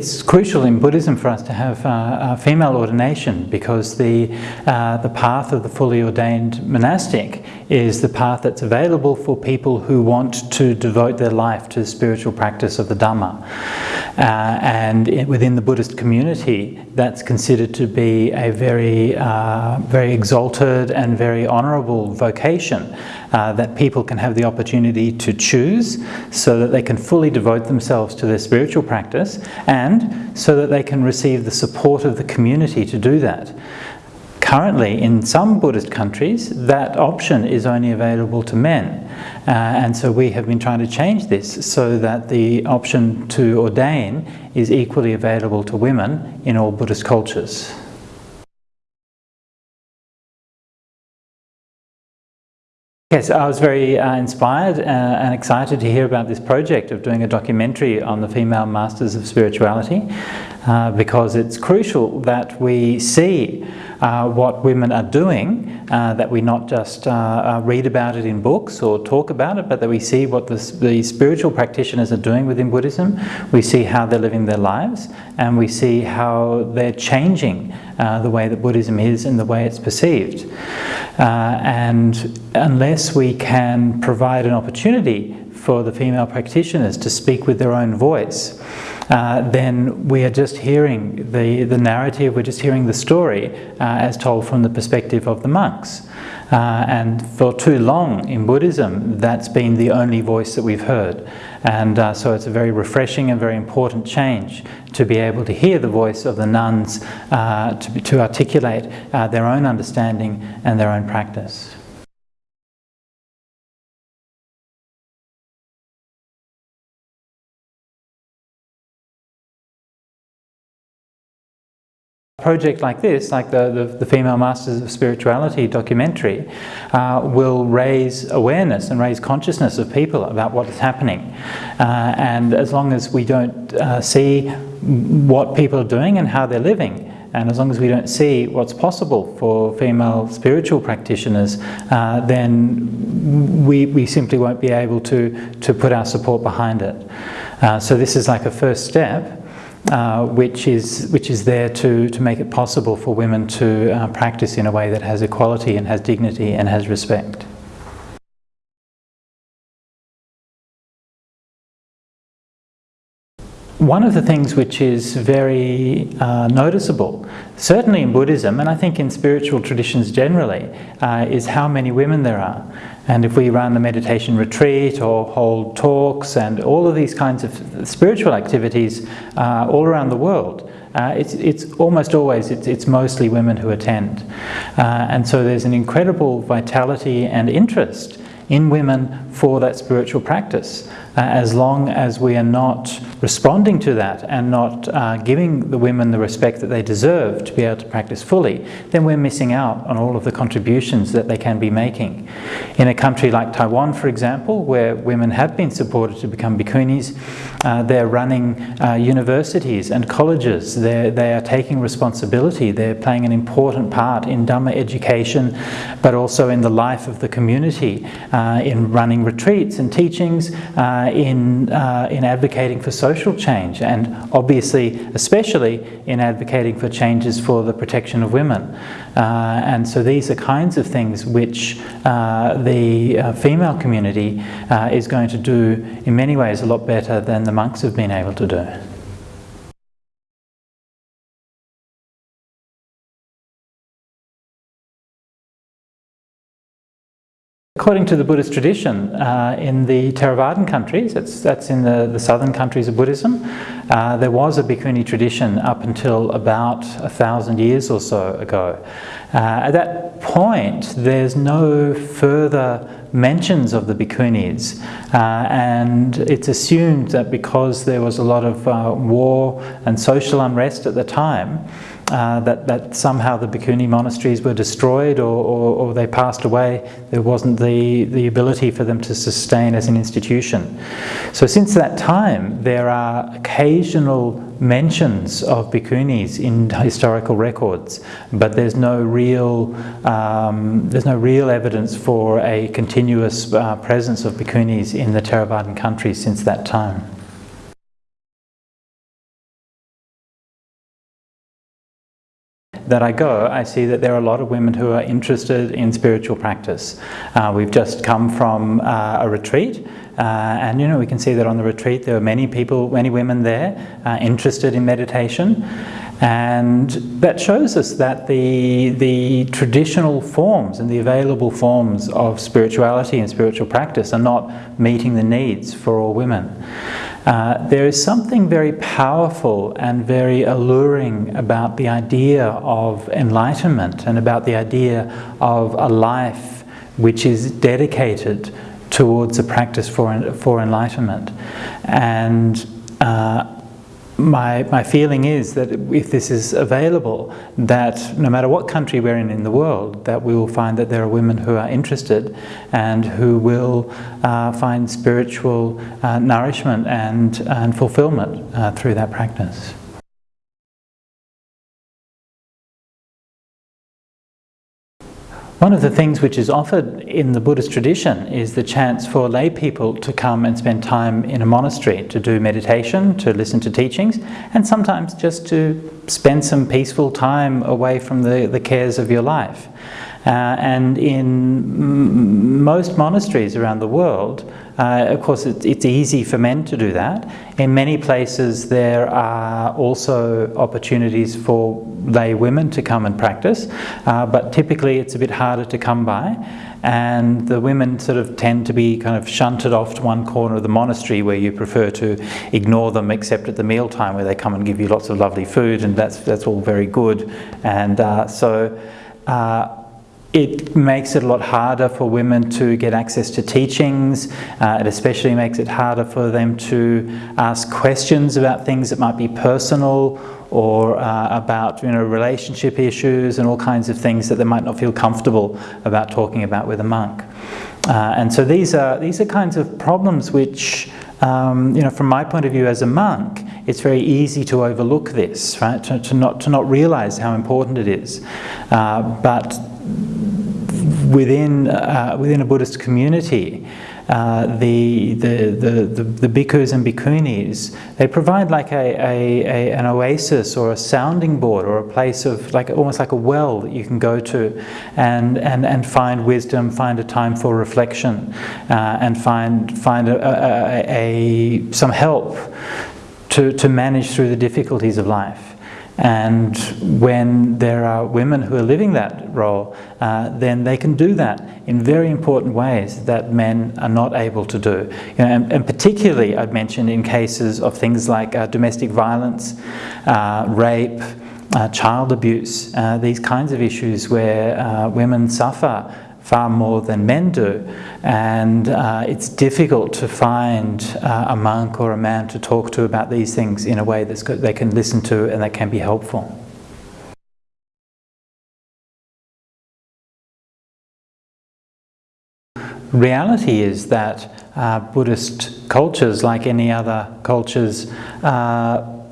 It's crucial in Buddhism for us to have uh, female ordination because the, uh, the path of the fully ordained monastic is the path that's available for people who want to devote their life to the spiritual practice of the Dhamma. Uh, and it, within the Buddhist community, that's considered to be a very, uh, very exalted and very honourable vocation uh, that people can have the opportunity to choose so that they can fully devote themselves to their spiritual practice and so that they can receive the support of the community to do that. Currently, in some Buddhist countries, that option is only available to men. Uh, and so we have been trying to change this so that the option to ordain is equally available to women in all Buddhist cultures. Yes, I was very uh, inspired uh, and excited to hear about this project of doing a documentary on the female masters of spirituality uh, because it's crucial that we see uh, what women are doing, uh, that we not just uh, read about it in books or talk about it, but that we see what the, the spiritual practitioners are doing within Buddhism, we see how they're living their lives, and we see how they're changing the way that Buddhism is and the way it's perceived. and unless we can provide an opportunity for the female practitioners to speak with their own voice, uh, then we are just hearing the, the narrative, we're just hearing the story uh, as told from the perspective of the monks. Uh, and for too long in Buddhism, that's been the only voice that we've heard. And uh, so it's a very refreshing and very important change to be able to hear the voice of the nuns uh, to, to articulate their own understanding and their own practice. Project like this, like the, the, the, Female Masters of Spirituality documentary, uh, will raise awareness and raise consciousness of people about what is happening. Uh, and as long as we don't uh, see what people are doing and how they're living, and as long as we don't see what's possible for female spiritual practitioners, uh, then we, we simply won't be able to, to put our support behind it. Uh, so this is like a first step uh, which is which is there to to make it possible for women to uh, practice in a way that has equality and has dignity and has respect. One of the things which is very uh, noticeable, certainly in Buddhism and I think in spiritual traditions generally, uh, is how many women there are. And if we run a meditation retreat or hold talks and all of these kinds of spiritual activities uh, all around the world, uh, it's, it's almost always, it's, it's mostly women who attend. Uh, and so there's an incredible vitality and interest in women for that spiritual practice uh, as long as we are not responding to that and not uh, giving the women the respect that they deserve to be able to practice fully, then we're missing out on all of the contributions that they can be making. In a country like Taiwan, for example, where women have been supported to become bhikkhunis, uh, they're running uh, universities and colleges, they're, they are taking responsibility, they're playing an important part in Dhamma education, but also in the life of the community, uh, in running retreats and teachings, uh, in, uh, in advocating for social change, and obviously, especially in advocating for changes for the protection of women. Uh, and so these are kinds of things which uh, the uh, female community uh, is going to do in many ways a lot better than the monks have been able to do. According to the Buddhist tradition, uh, in the Theravadan countries, that's, in the, the southern countries of Buddhism, uh, there was a bhikkhuni tradition up until about a thousand years or so ago. Uh, at that point, there's no further mentions of the bhikkhunis uh, and it's assumed that because there was a lot of uh, war and social unrest at the time uh, that, that somehow the bhikkhuni monasteries were destroyed or, or, or, they passed away. There wasn't the, the ability for them to sustain as an institution. So since that time, there are occasional mentions of bhikkhunis in historical records, but there's no real, um, there's no real evidence for a continuous uh, presence of bhikkhunis in the Theravadan countries since that time. That I go, I see that there are a lot of women who are interested in spiritual practice. Uh, we've just come from uh, a retreat uh, and you know we can see that on the retreat there are many people, many women there uh, interested in meditation and that shows us that the, the traditional forms and the available forms of spirituality and spiritual practice are not meeting the needs for all women. Uh, there is something very powerful and very alluring about the idea of enlightenment and about the idea of a life which is dedicated towards a practice for, for enlightenment. And uh, my, my feeling is that if this is available, that no matter what country we're in in the world, that we will find that there are women who are interested and who will uh, find spiritual uh, nourishment and, and fulfillment uh, through that practice. One of the things which is offered in the Buddhist tradition is the chance for lay people to come and spend time in a monastery to do meditation, to listen to teachings, and sometimes just to spend some peaceful time away from the, the cares of your life. Uh, and in most monasteries around the world, uh, of course, it's, it's, easy for men to do that. In many places, there are also opportunities for lay women to come and practice, uh, but typically it's a bit harder to come by. And the women sort of tend to be kind of shunted off to one corner of the monastery where you prefer to ignore them except at the mealtime where they come and give you lots of lovely food and that's, that's all very good. And uh, so uh, it makes it a lot harder for women to get access to teachings. Uh, it especially makes it harder for them to ask questions about things that might be personal or uh, about you know, relationship issues and all kinds of things that they might not feel comfortable about talking about with a monk. Uh, and so these are, these are kinds of problems which, um, you know, from my point of view as a monk, it's very easy to overlook this, right? To, to not, to not realize how important it is. Uh, but within, uh, within a Buddhist community, uh, the, the, the, the, bhikkhus and bhikkhunis, they provide like a, a, a, an oasis or a sounding board or a place of like almost like a well that you can go to and, and, and find wisdom, find a time for reflection uh, and find, find a, a, a, some help to, to manage through the difficulties of life. And when there are women who are living that role, uh, then they can do that in very important ways that men are not able to do. You know, and, and, particularly, I'd mentioned in cases of things like uh, domestic violence, uh, rape, uh, child abuse, uh, these kinds of issues where uh, women suffer far more than men do and uh, it's difficult to find uh, a monk or a man to talk to about these things in a way that they can listen to and that can be helpful. Reality is that uh, Buddhist cultures, like any other cultures, uh,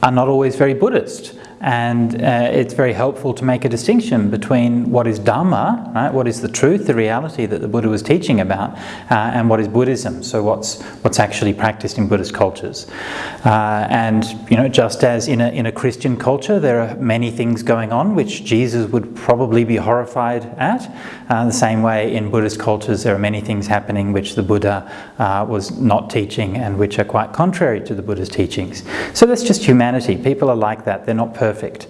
are not always very Buddhist and uh, it's very helpful to make a distinction between what is Dhamma, right, what is the truth, the reality that the Buddha was teaching about, uh, and what is Buddhism, so what's, what's actually practiced in Buddhist cultures. Uh, and, you know, just as in a, in a Christian culture there are many things going on which Jesus would probably be horrified at, uh, the same way in Buddhist cultures there are many things happening which the Buddha uh, was not teaching and which are quite contrary to the Buddha's teachings. So that's just humanity. People are like that. They're not perfect perfect.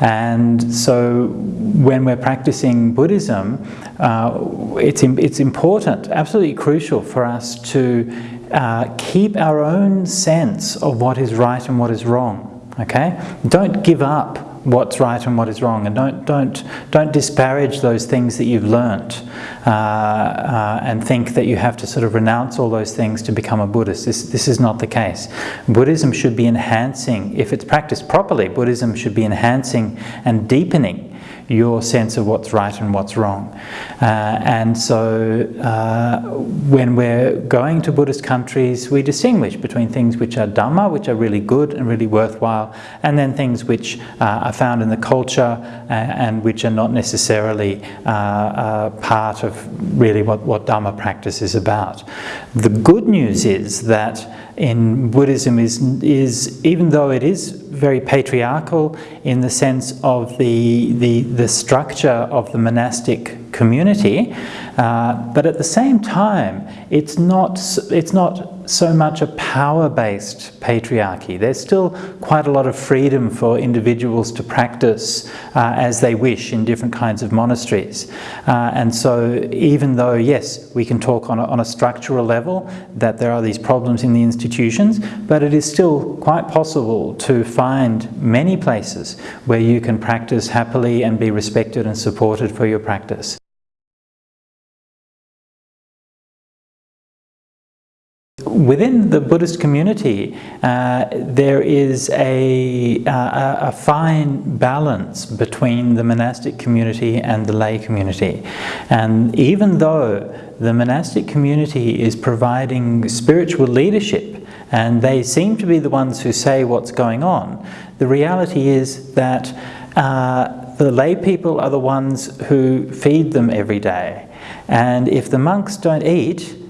And so when we're practicing Buddhism, uh, it's, it's important, absolutely crucial for us to uh, keep our own sense of what is right and what is wrong. Okay? Don't give up what's right and what is wrong. And don't don't don't disparage those things that you've learnt uh, uh, and think that you have to sort of renounce all those things to become a Buddhist. This this is not the case. Buddhism should be enhancing if it's practiced properly Buddhism should be enhancing and deepening your sense of what's right and what's wrong. Uh, and so uh, when we're going to Buddhist countries, we distinguish between things which are Dhamma, which are really good and really worthwhile, and then things which uh, are found in the culture uh, and which are not necessarily uh, uh, part of really what, what Dhamma practice is about. The good news is that in Buddhism is, is even though it is very patriarchal in the sense of the, the, the structure of the monastic community, uh, but at the same time, it's not, it's not so much a power-based patriarchy. There's still quite a lot of freedom for individuals to practice uh, as they wish in different kinds of monasteries. Uh, and so even though, yes, we can talk on a, on a structural level that there are these problems in the institutions, but it is still quite possible to find many places where you can practice happily and be respected and supported for your practice. Within the Buddhist community, uh, there is a, uh, a, fine balance between the monastic community and the lay community. And even though the monastic community is providing spiritual leadership and they seem to be the ones who say what's going on, the reality is that uh, the lay people are the ones who feed them every day. And if the monks don't eat,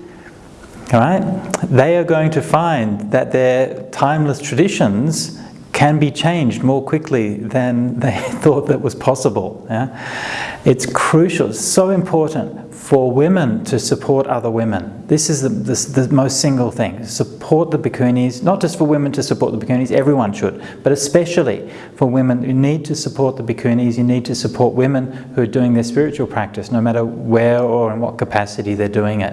right, they are going to find that their timeless traditions can be changed more quickly than they thought that was possible. Yeah? It's crucial, so important for women to support other women. This is the, the, the, most single thing. Support the bhikkhunis, not just for women to support the bhikkhunis, everyone should, but especially for women. You need to support the bhikkhunis, you need to support women who are doing their spiritual practice, no matter where or in what capacity they're doing it.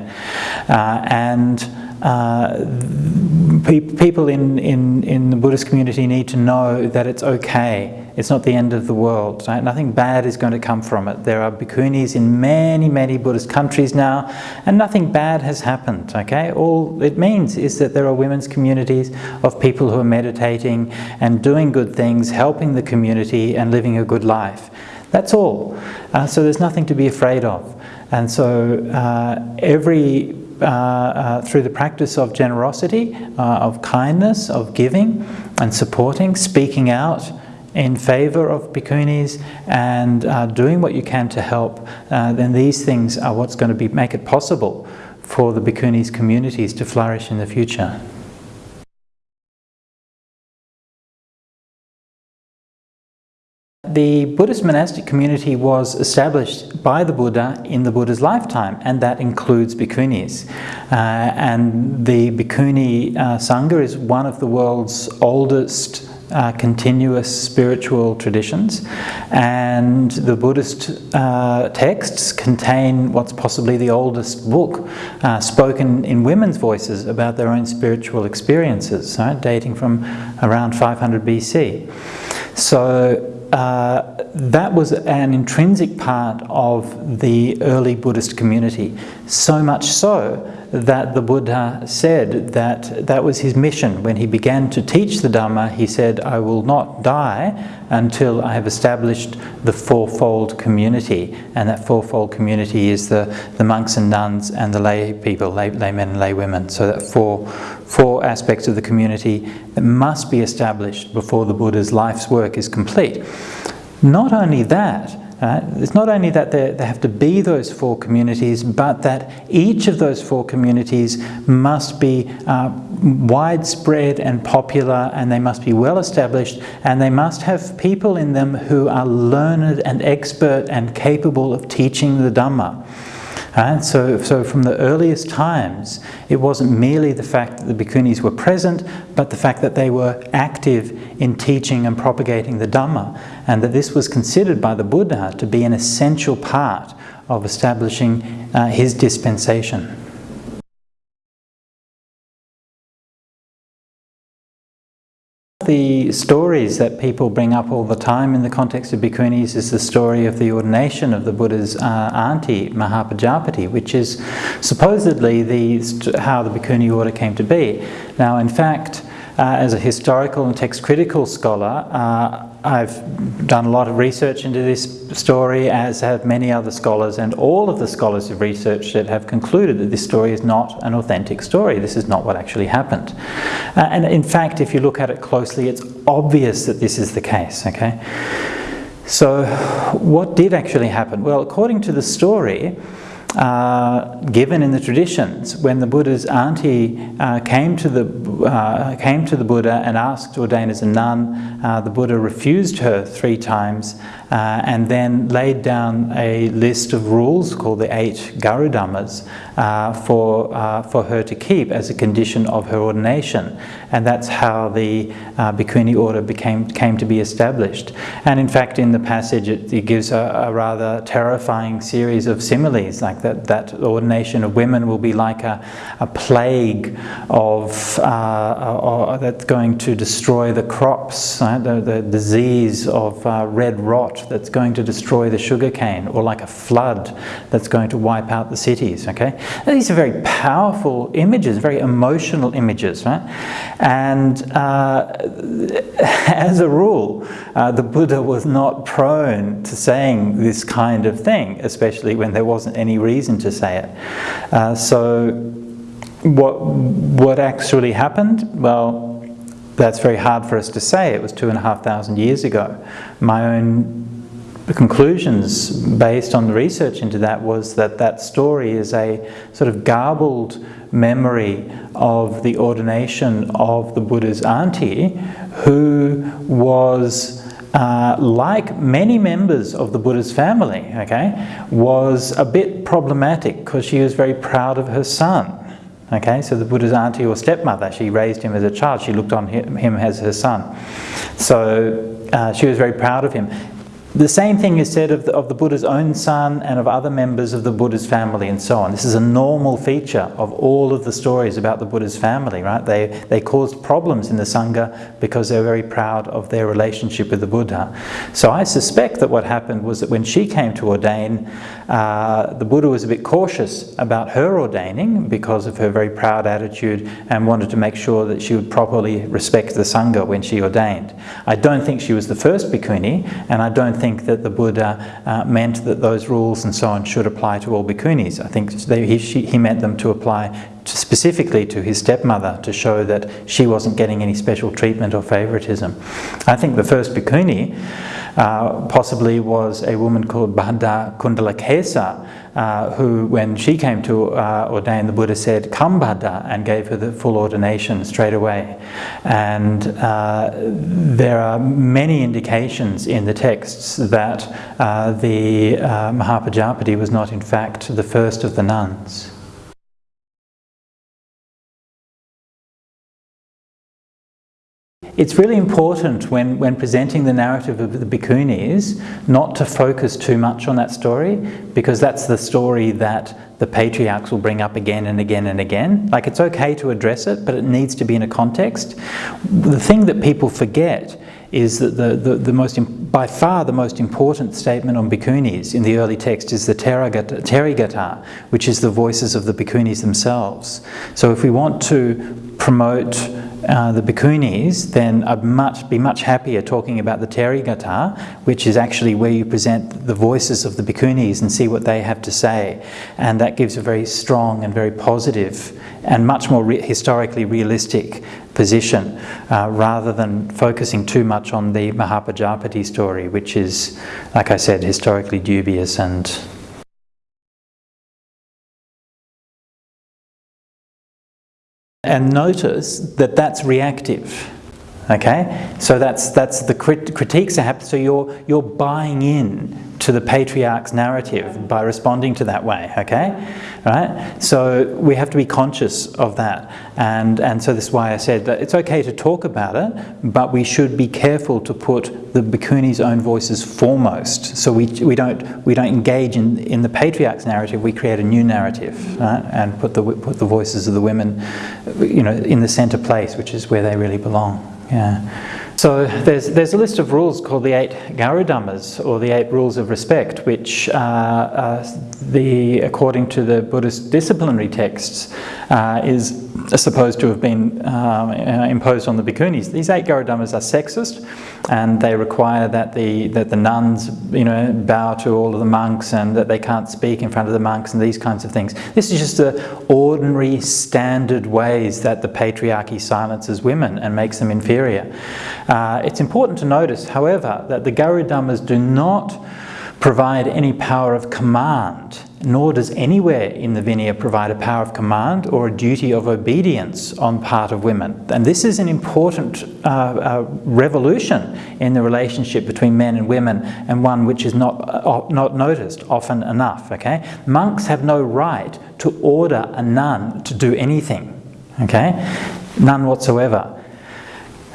Uh, and pe people in, in, in the Buddhist community need to know that it's okay. It's not the end of the world. Right? Nothing bad is going to come from it. There are bhikkhunis in many, many Buddhist countries now, and nothing bad has happened. Okay, All it means is that there are women's communities of people who are meditating and doing good things, helping the community and living a good life. That's all. Uh, so there's nothing to be afraid of. And so uh, every uh, uh, through the practice of generosity, uh, of kindness, of giving and supporting, speaking out in favour of bhikkhunis and uh, doing what you can to help, then these things are what's going to be, make it possible for the bhikkhunis communities to flourish in the future. The Buddhist monastic community was established by the Buddha in the Buddha's lifetime, and that includes bhikkhunis. Uh, and the bhikkhuni uh, Sangha is one of the world's oldest uh, continuous spiritual traditions and the Buddhist uh, texts contain what's possibly the oldest book uh, spoken in women's voices about their own spiritual experiences, right, dating from around 500 BC. So uh, that was an intrinsic part of the early Buddhist community, so much so that the Buddha said that that was his mission. When he began to teach the Dhamma, he said, I will not die until I have established the fourfold community. And that fourfold community is the, the monks and nuns and the lay people, lay, laymen and lay women. So that four, four aspects of the community that must be established before the Buddha's life's work is complete. Not only that, uh, it's not only that they have to be those four communities, but that each of those four communities must be uh, widespread and popular and they must be well established and they must have people in them who are learned and expert and capable of teaching the Dhamma. And so, so from the earliest times, it wasn't merely the fact that the bhikkhunis were present, but the fact that they were active in teaching and propagating the Dhamma, and that this was considered by the Buddha to be an essential part of establishing uh, his dispensation. The stories that people bring up all the time in the context of bhikkhunis is the story of the ordination of the Buddha's uh, auntie, Mahapajapati, which is supposedly the, how the bhikkhuni order came to be. Now, in fact, uh, as a historical and text critical scholar, uh, I've done a lot of research into this story, as have many other scholars, and all of the scholars who've researched it have concluded that this story is not an authentic story. This is not what actually happened. Uh, and in fact, if you look at it closely, it's obvious that this is the case, okay? So what did actually happen? Well, according to the story, uh, given in the traditions. When the Buddha's auntie uh, came to the uh, came to the Buddha and asked to ordain as a nun, uh, the Buddha refused her three times uh, and then laid down a list of rules called the eight Garudhammas uh, for, for her to keep as a condition of her ordination. And that's how the uh, Bhikkhuni order became, came to be established. And in fact, in the passage, it, it gives a, a, rather terrifying series of similes, like that, that ordination of women will be like a, a plague of, uh, that's going to destroy the crops, right? the, the disease of uh, red rot that's going to destroy the sugarcane or like a flood that's going to wipe out the cities, okay? And these are very powerful images, very emotional images, right? And uh, as a rule, uh, the Buddha was not prone to saying this kind of thing, especially when there wasn't any reason to say it. Uh, so what, what actually happened? Well, that's very hard for us to say. It was two and a half thousand years ago. My own conclusions based on the research into that was that that story is a sort of garbled memory of the ordination of the Buddha's auntie who was uh, like many members of the Buddha's family, okay, was a bit problematic because she was very proud of her son. Okay, so the Buddha's auntie or stepmother, she raised him as a child, she looked on him as her son. So uh, she was very proud of him. The same thing is said of the, of the, Buddha's own son and of other members of the Buddha's family and so on. This is a normal feature of all of the stories about the Buddha's family, right? They, they caused problems in the Sangha because they were very proud of their relationship with the Buddha. So I suspect that what happened was that when she came to ordain, uh, the Buddha was a bit cautious about her ordaining because of her very proud attitude and wanted to make sure that she would properly respect the Sangha when she ordained. I don't think she was the first bhikkhuni and I don't think that the Buddha uh, meant that those rules and so on should apply to all bhikkhunis. I think they, he, she, he meant them to apply to specifically to his stepmother to show that she wasn't getting any special treatment or favoritism. I think the first bhikkhuni uh, possibly was a woman called Bhadda Kundalakesa, uh, who, when she came to uh, ordain, the Buddha said, Come Bhadda, and gave her the full ordination straight away. And uh, there are many indications in the texts that uh, the uh, Mahapajapati was not, in fact, the first of the nuns. It's really important when, when presenting the narrative of the Bhikkhunis not to focus too much on that story because that's the story that the patriarchs will bring up again and again and again. Like it's okay to address it, but it needs to be in a context. The thing that people forget is that the, the, the most, by far the most important statement on bhikkhunis in the early text is the Therigatha, which is the voices of the bhikkhunis themselves. So if we want to promote uh, the bhikkhunis, then I'd much, be much happier talking about the Therigatha, which is actually where you present the voices of the bhikkhunis and see what they have to say. And that gives a very strong and very positive and much more re historically realistic position, uh, rather than focusing too much on the Mahapajapati story, which is, like I said, historically dubious and And notice that that's reactive. Okay, so that's that's the crit critiques that happen. So you're you're buying in to the patriarch's narrative by responding to that way, okay? Right? So we have to be conscious of that. And, and so this is why I said that it's okay to talk about it, but we should be careful to put the bhikkhuni's own voices foremost. So we, we, don't, we don't engage in, in the patriarch's narrative, we create a new narrative, right? And put the, put the voices of the women, you know, in the center place, which is where they really belong, yeah. So there's, there's a list of rules called the eight Garudhammas, or the eight rules of respect, which uh, uh, the, according to the Buddhist disciplinary texts, uh, is supposed to have been um, uh, imposed on the bhikkhunis. These eight Garudhammas are sexist, and they require that the that the nuns, you know, bow to all of the monks, and that they can't speak in front of the monks, and these kinds of things. This is just the ordinary, standard ways that the patriarchy silences women and makes them inferior. Uh, it's important to notice, however, that the Garudhammas do not provide any power of command nor does anywhere in the Vinaya provide a power of command or a duty of obedience on part of women. And this is an important uh, uh, revolution in the relationship between men and women and one which is not, uh, not noticed often enough, okay? Monks have no right to order a nun to do anything, okay? None whatsoever.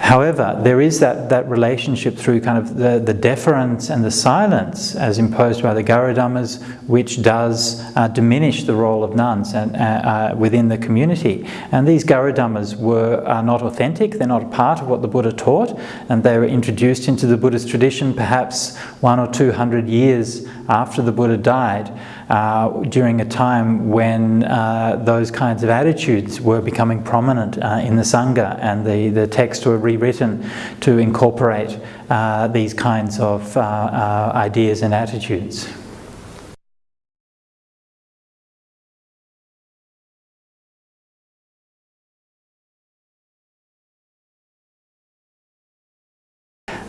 However, there is that, that relationship through kind of the, the deference and the silence as imposed by the Garudhammas, which does uh, diminish the role of nuns and, uh, uh, within the community. And these Garudhammas were are not authentic, they're not part of what the Buddha taught, and they were introduced into the Buddhist tradition perhaps one or two hundred years after the Buddha died uh, during a time when uh, those kinds of attitudes were becoming prominent uh, in the Sangha and the, the texts were rewritten to incorporate uh, these kinds of uh, uh, ideas and attitudes.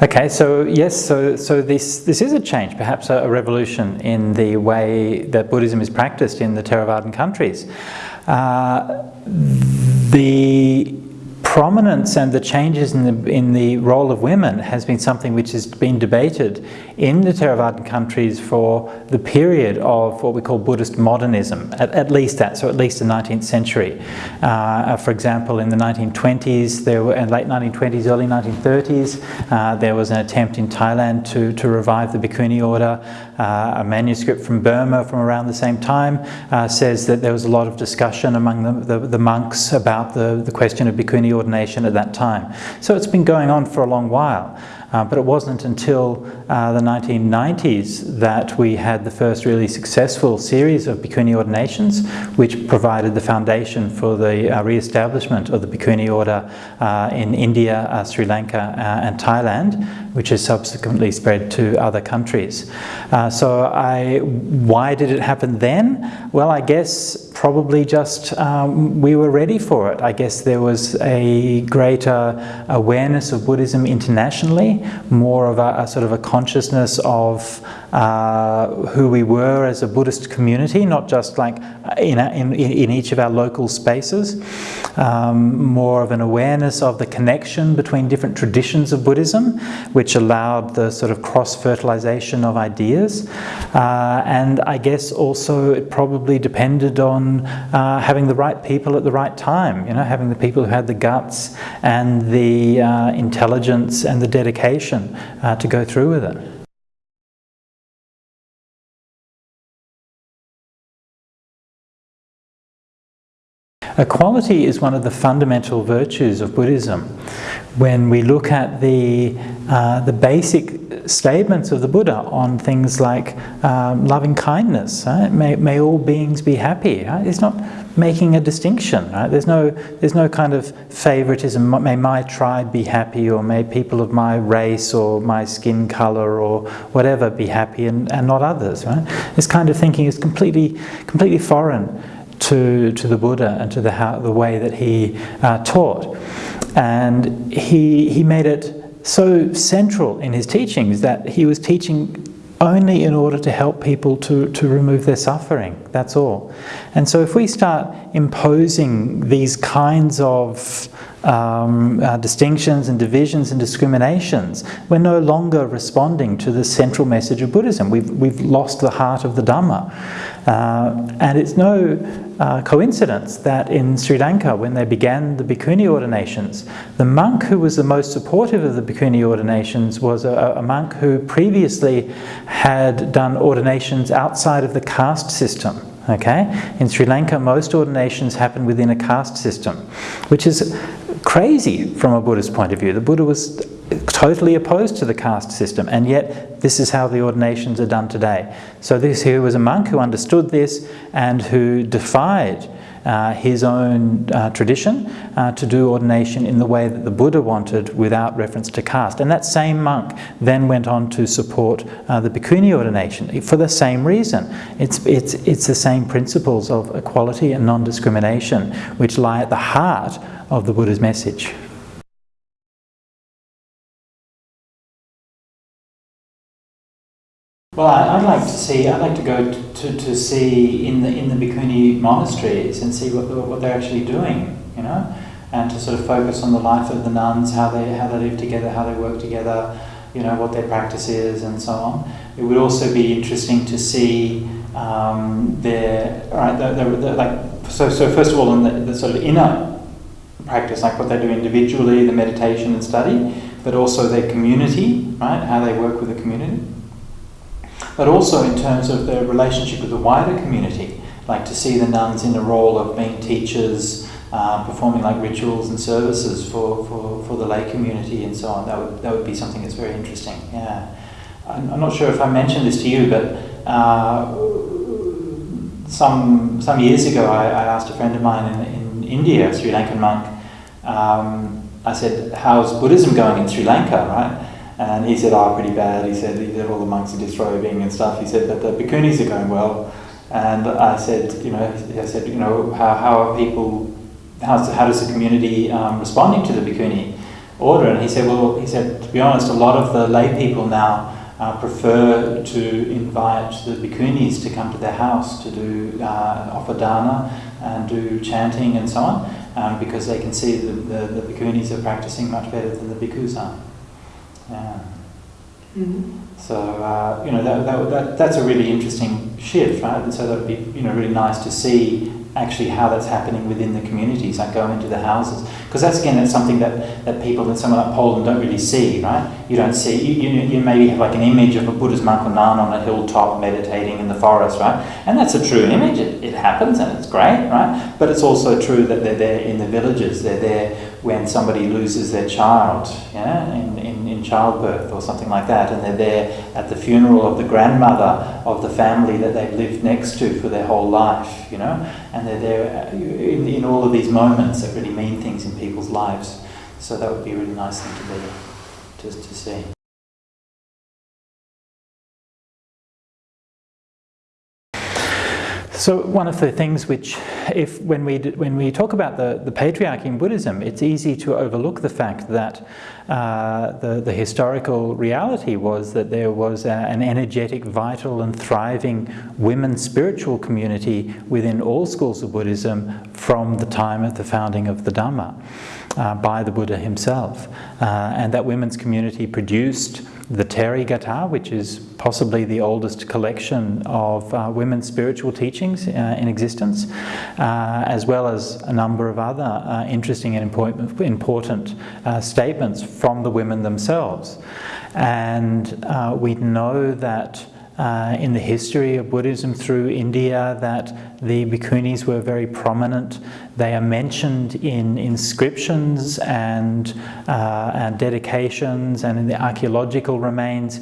Okay, so yes, so, so this, this is a change, perhaps a, a, revolution in the way that Buddhism is practiced in the Theravadan countries. Uh, the prominence and the changes in the, in the role of women has been something which has been debated in the Theravadan countries for the period of what we call Buddhist modernism, at, at least that, so at least the 19th century. Uh, for example, in the 1920s, there were, late 1920s, early 1930s, uh, there was an attempt in Thailand to, to revive the Bhikkhuni order. Uh, a manuscript from Burma from around the same time uh, says that there was a lot of discussion among the, the, the monks about the, the question of Bhikkhuni ordination at that time. So it's been going on for a long while. Uh, but it wasn't until uh, the 1990s that we had the first really successful series of Bhikkhuni ordinations, which provided the foundation for the uh, re-establishment of the Bhikkhuni order uh, in India, uh, Sri Lanka uh, and Thailand, which has subsequently spread to other countries. so I, why did it happen then? Well, I guess probably just um, we were ready for it. I guess there was a greater awareness of Buddhism internationally, more of a, a sort of a consciousness of uh, who we were as a Buddhist community, not just like in, a, in, in, each of our local spaces, um, more of an awareness of the connection between different traditions of Buddhism, which allowed the sort of cross-fertilization of ideas. Uh, and I guess also it probably depended on uh, having the right people at the right time, you know, having the people who had the guts and the uh, intelligence and the dedication uh, to go through with it. Equality is one of the fundamental virtues of Buddhism. When we look at the, uh, the basic statements of the Buddha on things like um, loving kindness, right? may, may all beings be happy, right? it's not making a distinction. Right? There's, no, there's no kind of favoritism, may my tribe be happy or may people of my race or my skin color or whatever be happy and, and not others. Right? This kind of thinking is completely, completely foreign to, to the Buddha and to the, how, the way that he uh, taught. And he, he made it so central in his teachings that he was teaching only in order to help people to, to remove their suffering, that's all. And so if we start imposing these kinds of um, uh, distinctions and divisions and discriminations, we're no longer responding to the central message of Buddhism. We've, we've lost the heart of the Dhamma. Uh, and it's no uh, coincidence that in Sri Lanka, when they began the Bhikkhuni ordinations, the monk who was the most supportive of the Bhikkhuni ordinations was a, a monk who previously had done ordinations outside of the caste system. Okay, in Sri Lanka, most ordinations happen within a caste system, which is crazy from a Buddhist point of view. The Buddha was totally opposed to the caste system and yet this is how the ordinations are done today. So this here was a monk who understood this and who defied uh, his own uh, tradition uh, to do ordination in the way that the Buddha wanted without reference to caste. And that same monk then went on to support uh, the Bhikkhuni ordination for the same reason. It's, it's, it's the same principles of equality and non-discrimination which lie at the heart of the Buddha's message. Well, I'd like to see. I'd like to go to, to see in the in the Bhikkhuni monasteries and see what what they're actually doing. You know, and to sort of focus on the life of the nuns, how they how they live together, how they work together. You know, what their practice is, and so on. It would also be interesting to see um, their right. The, the, the, like so. So first of all, in the, the sort of inner practice, like what they do individually, the meditation and study, but also their community, right? How they work with the community but also in terms of their relationship with the wider community, like to see the nuns in the role of being teachers, uh, performing like rituals and services for, for, for the lay community and so on. That would, that would be something that's very interesting, yeah. I'm, not sure if I mentioned this to you, but uh, some, some years ago I, I, asked a friend of mine in, in India, a Sri Lankan monk, um, I said, how's Buddhism going in Sri Lanka, right? And he said, oh, pretty bad. He said, he said all the monks are disrobing and stuff. He said, but the bhikkhunis are going well. And I said, you know, I said, you know, how, how are people, how's, how does the community um, responding to the bhikkhuni order? And he said, well, he said, to be honest, a lot of the lay people now uh, prefer to invite the bhikkhunis to come to their house to do uh, offer dana and do chanting and so on, um, because they can see that the, the bhikkhunis are practicing much better than the bhikkhus are. Yeah. Mm-hmm. So uh, you know that, that, that that's a really interesting shift, right? And so that would be you know really nice to see actually how that's happening within the communities, like go into the houses. Because that's again, that's something that, that people in somewhere like Poland don't really see, right? You don't see, you, you, you maybe have like an image of a Buddhist monk or nun on a hilltop meditating in the forest, right? And that's a true image, it, it happens and it's great, right? But it's also true that they're there in the villages, they're there when somebody loses their child, yeah, in, in, in childbirth or something like that, and they're there at the funeral of the grandmother of the family that they've lived next to for their whole life, you know, and they're there uh, in, in all of these moments that really mean things in people's lives. So that would be a really nice thing to be, just to see. So one of the things which, if when we when we talk about the, the patriarchy in Buddhism, it's easy to overlook the fact that uh, the, the historical reality was that there was a, an energetic, vital and thriving women's spiritual community within all schools of Buddhism from the time of the founding of the Dhamma uh, by the Buddha himself. Uh, and that women's community produced the Therigatha, which is possibly the oldest collection of uh, women's spiritual teachings uh, in existence, uh, as well as a number of other uh, interesting and important, important uh, statements from the women themselves. And uh, we know that uh, in the history of Buddhism through India that the bhikkhunis were very prominent. They are mentioned in inscriptions and, uh, and dedications and in the archaeological remains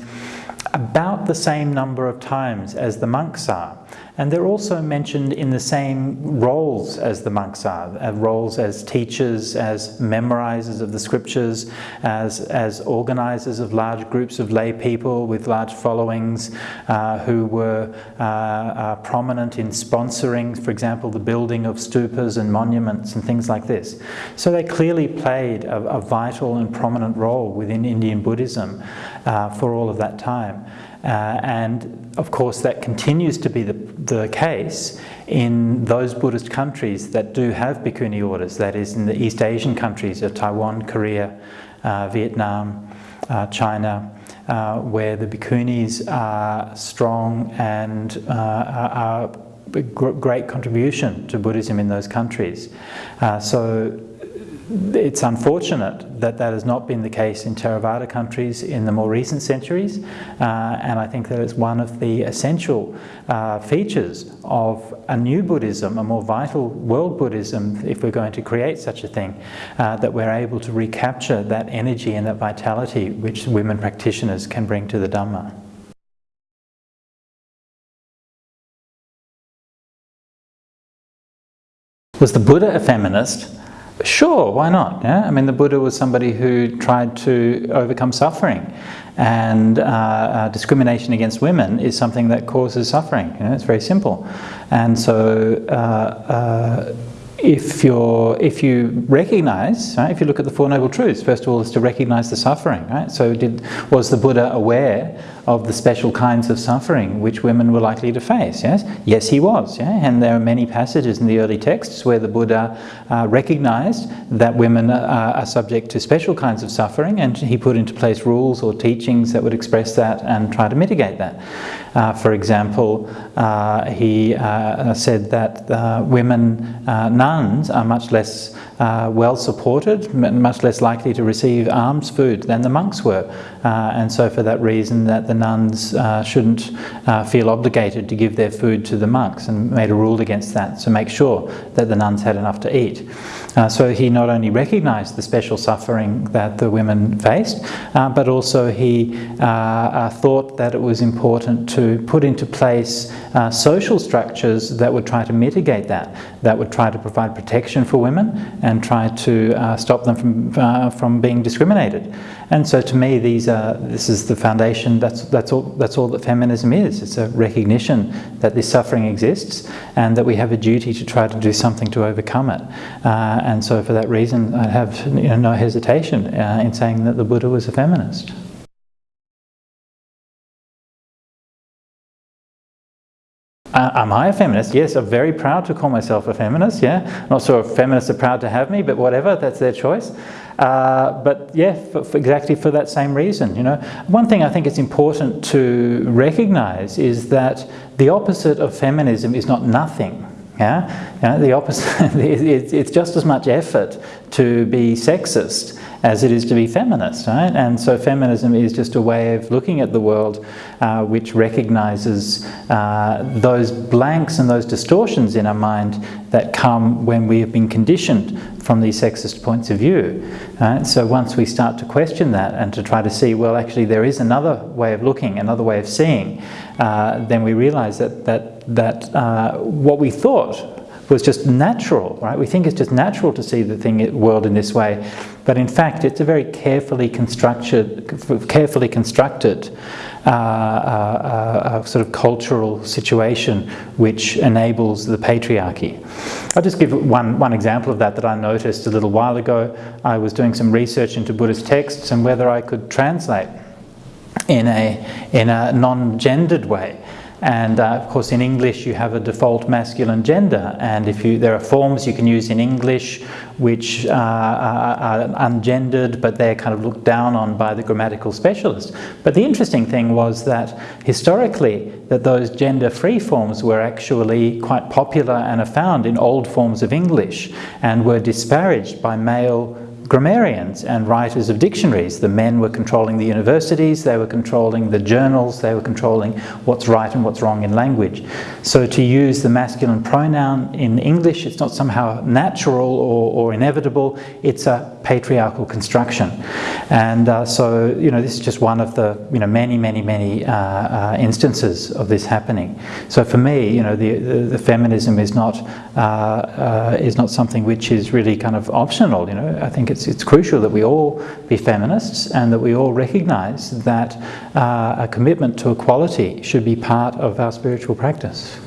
about the same number of times as the monks are. And they're also mentioned in the same roles as the monks are, uh, roles as teachers, as memorizers of the scriptures, as, as organizers of large groups of lay people with large followings uh, who were uh, uh, prominent in sponsoring, for example, the building of stupas and monuments and things like this. So they clearly played a, a vital and prominent role within Indian Buddhism uh, for all of that time. Uh, and of course that continues to be the, the case in those Buddhist countries that do have bhikkhuni orders, that is in the East Asian countries of Taiwan, Korea, uh, Vietnam, uh, China, uh, where the bhikkhunis are strong and uh, are a great contribution to Buddhism in those countries. Uh, so it's unfortunate that that has not been the case in Theravada countries in the more recent centuries uh, and I think that it's one of the essential uh, features of a new Buddhism, a more vital world Buddhism if we're going to create such a thing, uh, that we're able to recapture that energy and that vitality which women practitioners can bring to the Dhamma. Was the Buddha a feminist? Sure, why not? Yeah? I mean, the Buddha was somebody who tried to overcome suffering and uh, uh, discrimination against women is something that causes suffering. You know, it's very simple. And so uh, uh, if, you're, if you recognize, right, if you look at the Four Noble Truths, first of all is to recognize the suffering. Right? So did, was the Buddha aware of the special kinds of suffering which women were likely to face. Yes, yes, he was. Yeah? And there are many passages in the early texts where the Buddha uh, recognized that women uh, are subject to special kinds of suffering, and he put into place rules or teachings that would express that and try to mitigate that. Uh, for example, uh, he uh, said that women nuns are much less well supported, much less likely to receive alms food than the monks were. and so for that reason that the nuns shouldn't feel obligated to give their food to the monks and made a rule against that to make sure that the nuns had enough to eat. Uh, so he not only recognized the special suffering that the women faced, uh, but also he uh, thought that it was important to put into place uh, social structures that would try to mitigate that, that would try to provide protection for women and try to uh, stop them from, uh, from being discriminated. And so to me, these are, this is the foundation, that's, that's, all, that's all that feminism is. It's a recognition that this suffering exists and that we have a duty to try to do something to overcome it. Uh, and so for that reason, I have you know, no hesitation uh, in saying that the Buddha was a feminist. Am I a feminist? Yes, I'm very proud to call myself a feminist, yeah. Not sure if feminists are proud to have me, but whatever, that's their choice. Uh, but yeah, for, for exactly for that same reason, you know. One thing I think it's important to recognize is that the opposite of feminism is not nothing. Yeah, you know, the opposite, it's just as much effort to be sexist as it is to be feminist, right? And so feminism is just a way of looking at the world uh, which recognizes uh, those blanks and those distortions in our mind that come when we have been conditioned from these sexist points of view. Right? So once we start to question that and to try to see, well, actually there is another way of looking, another way of seeing, uh, then we realize that, that, that uh, what we thought was just natural, right? We think it's just natural to see the thing, world in this way, but in fact, it's a very carefully constructed, carefully constructed uh, uh, uh, sort of cultural situation which enables the patriarchy. I'll just give one, one example of that that I noticed a little while ago. I was doing some research into Buddhist texts and whether I could translate in a, in a non-gendered way. And uh, of course in English you have a default masculine gender and if you there are forms you can use in English which uh, are, ungendered but they're kind of looked down on by the grammatical specialist. But the interesting thing was that historically that those gender-free forms were actually quite popular and are found in old forms of English and were disparaged by male grammarians and writers of dictionaries. The men were controlling the universities, they were controlling the journals, they were controlling what's right and what's wrong in language. So to use the masculine pronoun in English, it's not somehow natural or, or inevitable, it's a patriarchal construction. And uh, so, you know, this is just one of the, you know, many, many, many uh, uh, instances of this happening. So for me, you know, the, the, the feminism is not, uh, uh, is not something which is really kind of optional, you know. I think it's, it's crucial that we all be feminists and that we all recognize that uh, a commitment to equality should be part of our spiritual practice.